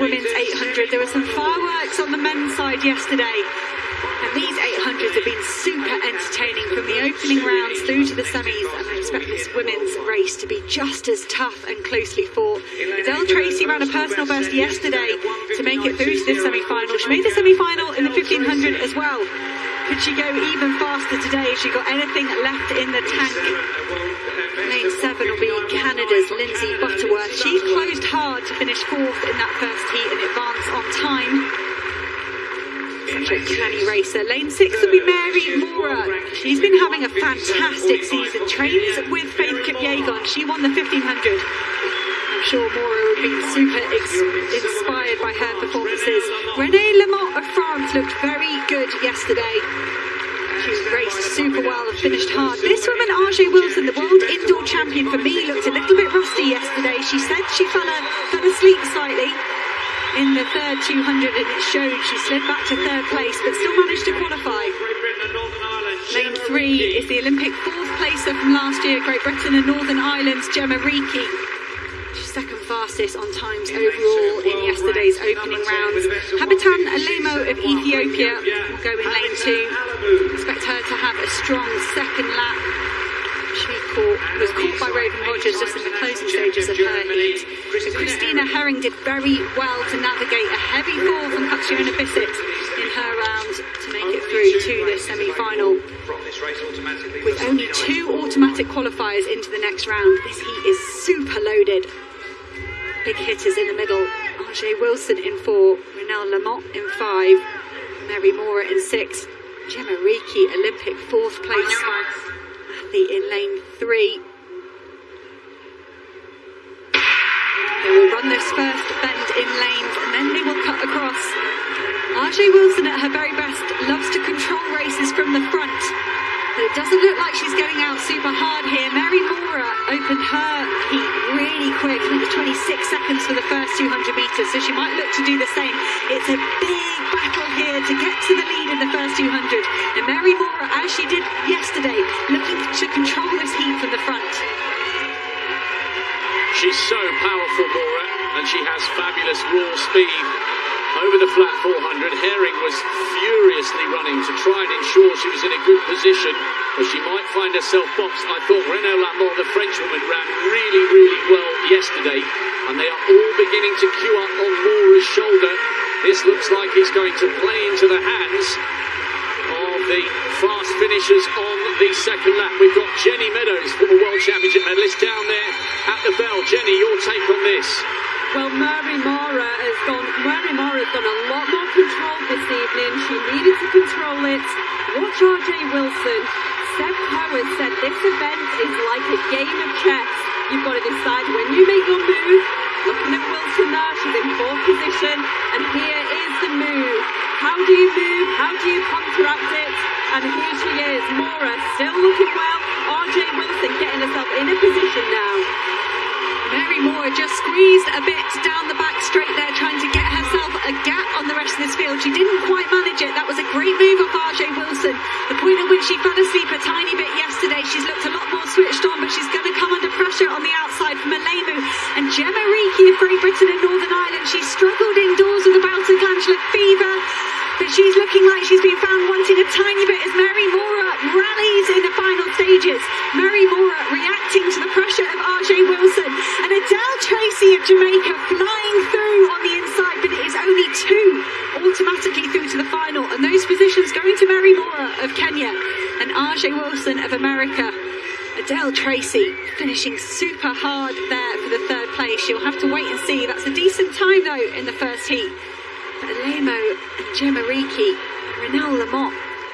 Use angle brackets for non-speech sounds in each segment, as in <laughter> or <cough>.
women's 800. There were some fireworks on the men's side yesterday. And these 800s have been super entertaining from the opening rounds through to the semis. And I expect this women's race to be just as tough and closely fought. Adelle Tracey ran a personal best yesterday to make it through to this semi-final. She made the semi-final in the 1500 as well. Could she go even faster today? She got anything left in the tank? Lane 7 will be Canada's Lindsey Butterworth. She closed hard to finish fourth in that first heat and advance on time. Such a canny racer. Lane 6 will be Mary Moraa. She's been having a fantastic season. Trains with Faith Kipyegon. She won the 1500. I'm sure Moraa would be super inspired by her performances. Renee Lamote of France looked very good yesterday. She raced super well and finished hard. This woman, Ajeé Wilson, the world indoor champion for me, looked a little bit rusty yesterday. She said she fell, a, fell asleep slightly in the third 200 and it showed she slid back to third place but still managed to qualify. Lane 3 is the Olympic fourth placer from last year, Great Britain and Northern Ireland's Gemma Reekie. Second fastest on times overall in yesterday's opening rounds. Habitam Alemu of Ethiopia will go in lane 2. Expect her to have a strong second lap. She caught, was caught by Raevyn Rogers just in the closing stages of her heat. But Christina Hering did very well to navigate a heavy fall from Catriona Bisset in her round through to the semi-final. With only two automatic qualifiers into the next round, this heat is super loaded. Big hitters in the middle. Ajeé Wilson in four, Renelle Lamote in five, Mary Moraa in six, Gemma Reekie, Olympic fourth place athlete in lane three. They will run this first bend in lanes and then they will cut across. Ajeé Wilson at her very best loves to control races from the front. But it doesn't look like she's going out super hard here. Mary Moraa opened her heat really quick. I think 26 seconds for the first 200 metres, so she might look to do the same. It's a big battle here to get to the lead in the first 200. And Mary Moraa, as she did yesterday, looking to control this heat from the front. She's so powerful, Moraa, and she has fabulous raw speed. Over the flat 400, Hering was furiously running to try and ensure she was in a good position, but she might find herself boxed. I thought Renaud Lamote, the Frenchwoman, ran really, really well yesterday, and they are all beginning to queue up on Moraa's shoulder. This looks like it's going to play into the hands of the fast finishers on the second lap. We've got Jenny Meadows, former World Championship medalist, down there at the bell. Jenny, your take on this? Well, Mary Moraa has gone. Mary Moraa has got a lot more control this evening. She needed to control it. Watch Ajeé Wilson. Seb Howard said this event is like a game of chess. You've got to decide when you make your move. Looking at Wilson there, she's in fourth position, and here is the move. How do you move? How do you counteract it? And here she is, Moraa, still looking well. Ajeé Wilson getting herself in a position now. Mary Moraa just squeezed a bit down the back straight there, trying to get herself a gap on the rest of this field. She didn't quite manage it. That was a great move of Ajeé Wilson. The point at which she fell asleep a tiny bit yesterday, she's looked a lot more switched on, but she's going to come under pressure on the outside from Alemu. And Gemma Reekie of Great Britain and Northern Ireland, she struggled indoors with a of glandular fever. But she's looking like she's been found wanting a tiny bit and Ajeé Wilson of America. Adelle Tracey finishing super hard there for the third place. You'll have to wait and see. That's a decent time though in the first heat. But Alemu and Gemma Reekie, Renelle Lamote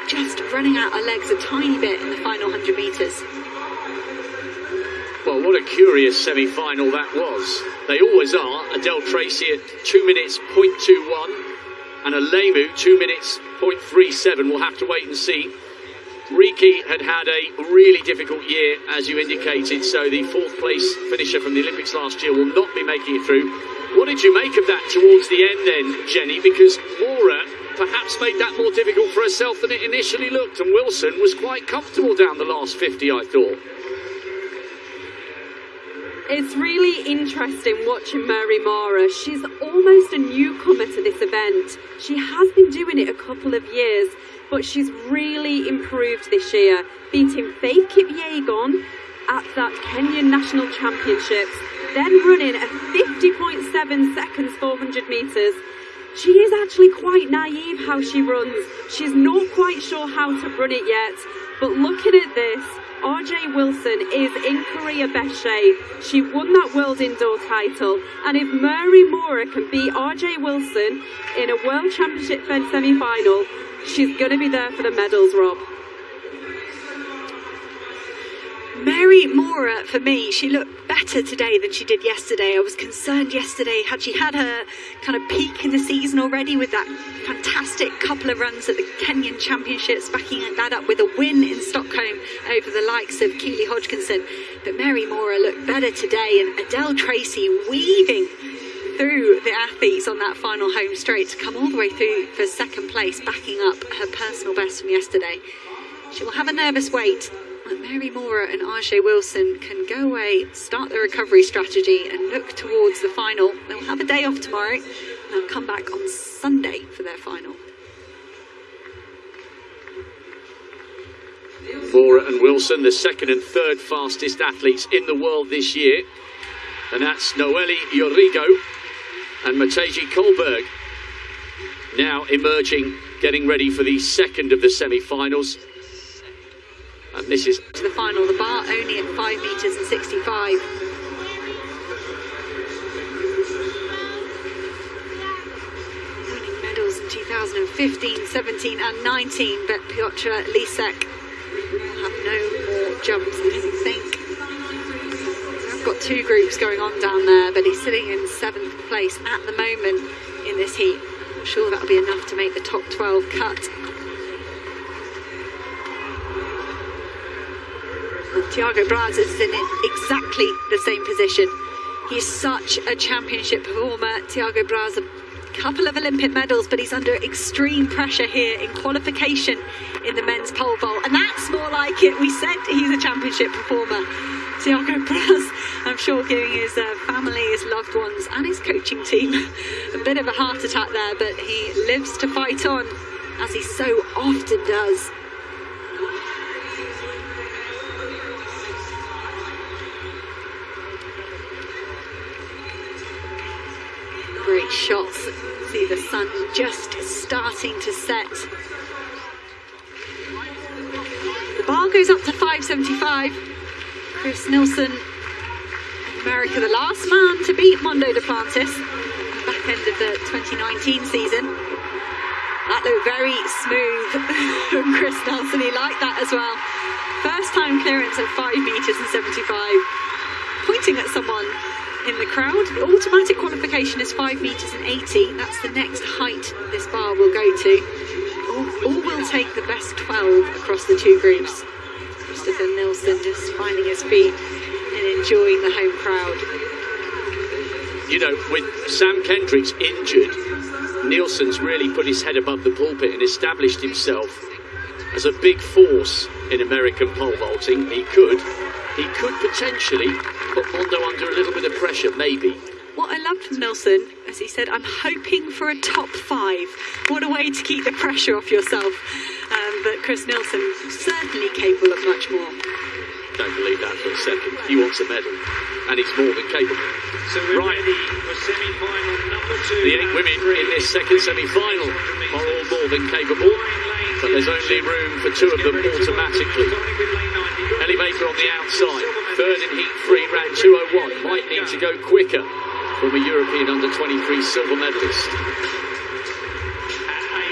just running out her legs a tiny bit in the final 100 metres. Well, what a curious semi final that was. They always are. Adelle Tracey at 2 minutes 0.21 and Alemu 2 minutes 0.37. We'll have to wait and see. Reekie had had a really difficult year, as you indicated, so the fourth place finisher from the Olympics last year will not be making it through. What did you make of that towards the end then, Jenny? Because Moraa perhaps made that more difficult for herself than it initially looked, and Wilson was quite comfortable down the last 50, I thought. It's really interesting watching Mary Moraa. She's almost a newcomer to this event. She has been doing it a couple of years, but she's really improved this year, beating Faith Kipyegon at that Kenyan National Championships, then running a 50.7 seconds 400 metres. She is actually quite naive how she runs. She's not quite sure how to run it yet, but looking at this, Ajeé Wilson is in career best shape. She won that world indoor title. And if Mary Moraa can beat Ajeé Wilson in a world championship Fed semi final, she's going to be there for the medals, Rob. Mary Moraa, for me, she looked better today than she did yesterday. I was concerned yesterday, had she had her kind of peak in the season already with that fantastic couple of runs at the Kenyan Championships, backing that up with a win in Stockholm over the likes of Keely Hodgkinson. But Mary Moraa looked better today, and Adelle Tracey weaving through the athletes on that final home straight to come all the way through for second place, backing up her personal best from yesterday. She will have a nervous wait But Mary Moraa and Ajeé Wilson can go away, start the recovery strategy, and look towards the final. They'll have a day off tomorrow, and they'll come back on Sunday for their final. Moraa and Wilson, the second and third fastest athletes in the world this year. And that's Noélie Yarigo and Majtie Kolberg. Now emerging, getting ready for the second of the semi finals. And this is to the final, the bar only at 5 metres and 65. Winning medals in 2015, 17 and 19, but Piotr Lisek will have no more jumps, I think. Got two groups going on down there, but he's sitting in seventh place at the moment in this heat. I'm sure that'll be enough to make the top 12 cut. Thiago Braz is in exactly the same position. He's such a championship performer. Thiago Braz, a couple of Olympic medals, but he's under extreme pressure here in qualification in the men's pole vault. And that's more like it. We said he's a championship performer. Thiago Braz, I'm sure giving his uh, family, his loved ones, and his coaching team <laughs> a bit of a heart attack there, but he lives to fight on, as he so often does. great shots. See the sun just starting to set. The bar goes up to 575. Chris Nilsen, America, the last man to beat Mondo Duplantis back end of the 2019 season. That looked very smooth from <laughs> Chris Nilsen. He liked that as well. First time clearance at 5 metres and 75. Pointing at someone in the crowd. The automatic qualification is 5 metres and 80. That's the next height this bar will go to. All, all will take the best 12 across the two groups. Christopher Nilsen just finding his feet and enjoying the home crowd. You know, with Sam Kendricks injured, Nilsen's really put his head above the pulpit and established himself as a big force in American pole vaulting. He could, he could potentially put Mondo under a little bit of pressure, maybe. What I loved from Nilsen, as he said, I'm hoping for a top five. What a way to keep the pressure off yourself. Um, but Chris Nilsen, certainly capable of much more. Don't believe that for a second. He wants a medal, and he's more than capable. So we're right. ready for semi-final number two. The eight women in this second semi-final are all more than capable, but there's only room for two of them automatically. Ellie Baker on the outside, third in heat three, ran 201. Might need to go quicker from a European under 23 silver medalist.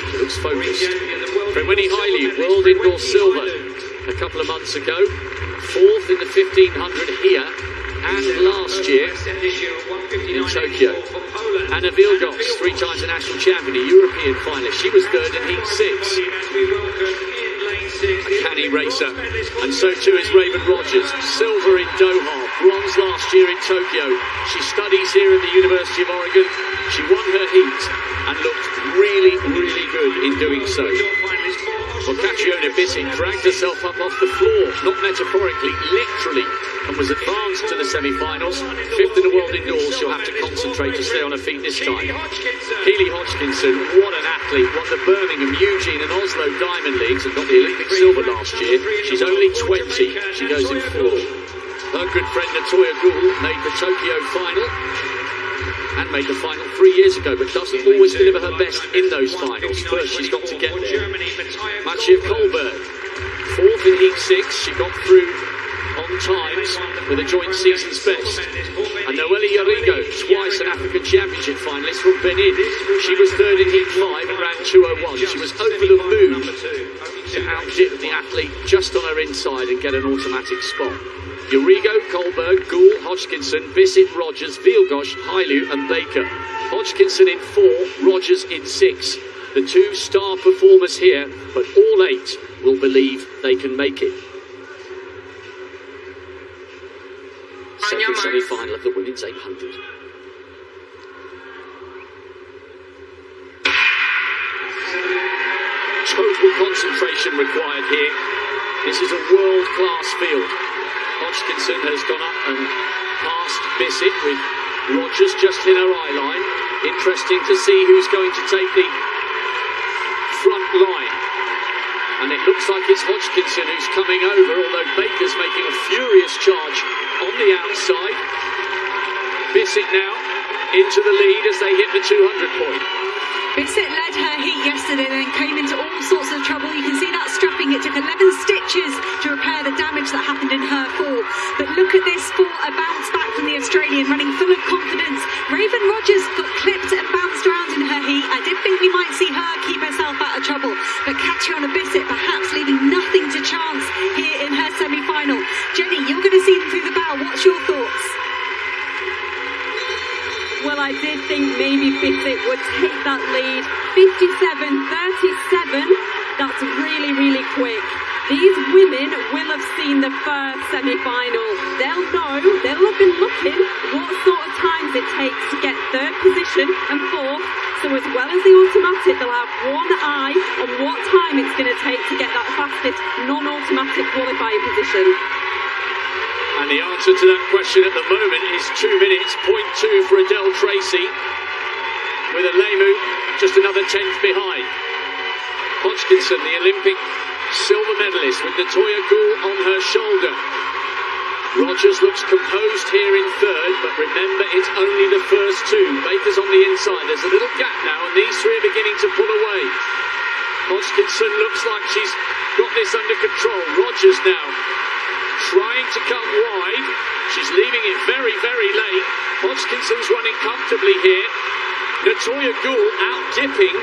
She looks focused. Freweyni Hailu, world indoor silver a couple of months ago, fourth in the 1500 here and last year in Tokyo. Anna Wielgosz, three times a national champion, a European finalist. She was third in heat six a canny racer. And so too is Raevyn Rogers. Silver in Doha, bronze last year in Tokyo. She studies here at the University of Oregon. She won her heat and looked really, really good in doing so. Well, Catriona dragged herself up off the floor, not metaphorically, literally, and was advanced to the semi-finals. Fifth in the world indoors, she'll have to concentrate to stay on her feet this time. Keely Hodgkinson, what an athlete, won the Birmingham, Eugene and Oslo Diamond Leagues and got the Olympic silver last year. She's only 20, she goes in fourth. Her good friend Natoya Goule made the Tokyo final and made the final three years ago, but doesn't always deliver her best in those finals. First, she's got to get there. Majtie Kolberg, fourth in Heat 6, she got through on times with a joint season's best. And Noélie Yarigo, twice an African Championship finalist from Benin. She was third in Heat 5 and ran 201. She was over the moon to outdip the athlete just on her inside and get an automatic spot. Yarigo, Kolberg, Goule, Hodgkinson, Bisset, Rogers, Wielgosz, Hailu and Baker. Hodgkinson in four, Rogers in six. The two star performers here, but all eight will believe they can make it. Second semi-final of the women's 800. Total concentration required here. This is a world-class field. Hodgkinson has gone up and passed Bisset with Rogers just in her eye line. Interesting to see who's going to take the front line. And it looks like it's Hodgkinson who's coming over, although Baker's making a furious charge on the outside. Bisset now into the lead as they hit the 200 point. Bisset led her heat yesterday, then came into all sorts of trouble. You can see that It took 11 stitches to repair the damage that happened in her fall. But look at this for a bounce back from the Australian, running full of confidence. Raevyn Rogers got clipped and bounced around in her heat. I did think we might see her keep herself out of trouble. But Catriona Bisset perhaps leaving nothing to chance here in her semi-final. Jenny, you're going to see them through the bow. What's your thoughts? Well, I did think maybe Bisset would take that lead. 57-37. That's really, really quick. These women will have seen the first semi-final. They'll know, they'll have been looking what sort of times it takes to get third position and fourth. So as well as the automatic, they'll have one eye on what time it's going to take to get that fastest non-automatic qualifying position. And the answer to that question at the moment is two minutes, point two for Adelle Tracey, with Alemu just another tenth behind. Hodgkinson, the Olympic silver medalist, with the Natoya Goule on her shoulder. Rogers looks composed here in third, but remember it's only the first two. Baker's on the inside. There's a little gap now, and these three are beginning to pull away. Hodgkinson looks like she's got this under control. Rogers now trying to come wide. She's leaving it very, very late. Hodgkinson's running comfortably here. Natoya Goule out dipping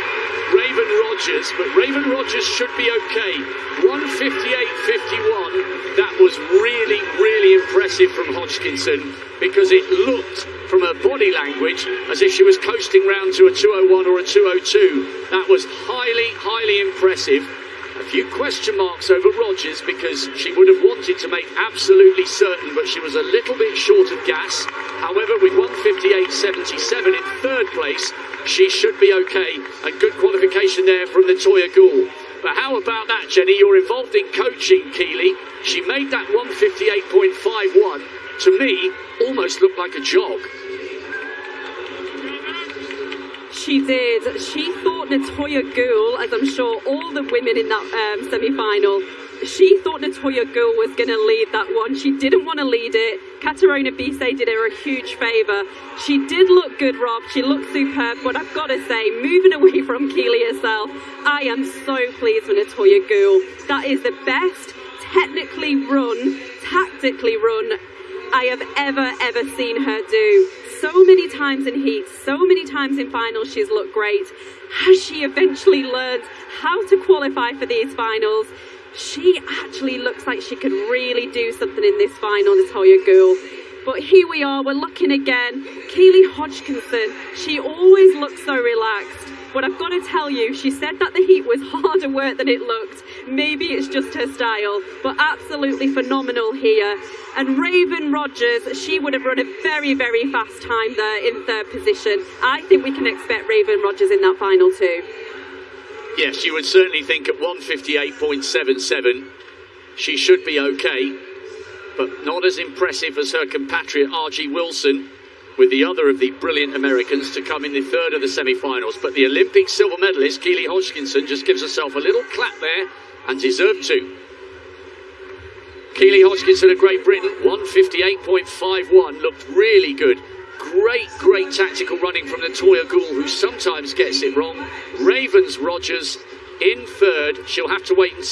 Raevyn Rogers, but Raevyn Rogers should be okay. 158.51. That was really, really impressive from Hodgkinson because it looked from her body language as if she was coasting round to a 201 or a 202. That was highly, highly impressive. A few question marks over Rogers because she would have wanted to make absolutely certain, but she was a little bit short of gas. However, with 158.77 in third place, she should be okay. And good qualification there from Natoya Goule. But how about that, Jenny? You're involved in coaching, Keely. She made that 158.51. To me, almost looked like a jog. She did. She thought Natoya Goule, as I'm sure all the women in that um, semi-final, she thought Natoya Goule was going to lead that one. She didn't want to lead it. Catriona Bisset did her a huge favour. She did look good, Rob. She looked superb. But I've got to say, moving away from Keely herself, I am so pleased with Natoya Goule. That is the best technically run, tactically run I have ever, ever seen her do. So many times in heats, so many times in finals, she's looked great. Has she eventually learned how to qualify for these finals? She actually looks like she could really do something in this final, Natoya Goule. But here we are, we're looking again. Keely Hodgkinson, she always looks so relaxed. But I've got to tell you, she said that the heat was <laughs> harder work than it looked. Maybe it's just her style, but absolutely phenomenal here. And Raevyn Rogers, she would have run a very, very fast time there in third position. I think we can expect Raevyn Rogers in that final too. Yes, you would certainly think at 158.77 she should be okay, but not as impressive as her compatriot Ajeé Wilson, with the other of the brilliant Americans to come in the third of the semi finals. But the Olympic silver medalist, Keely Hodgkinson, just gives herself a little clap there and deserved to. Keely Hodgkinson of Great Britain, 158.51, looked really good. Great, great tactical running from Natoya Goule, who sometimes gets it wrong. Ravens Rogers in third. She'll have to wait and see.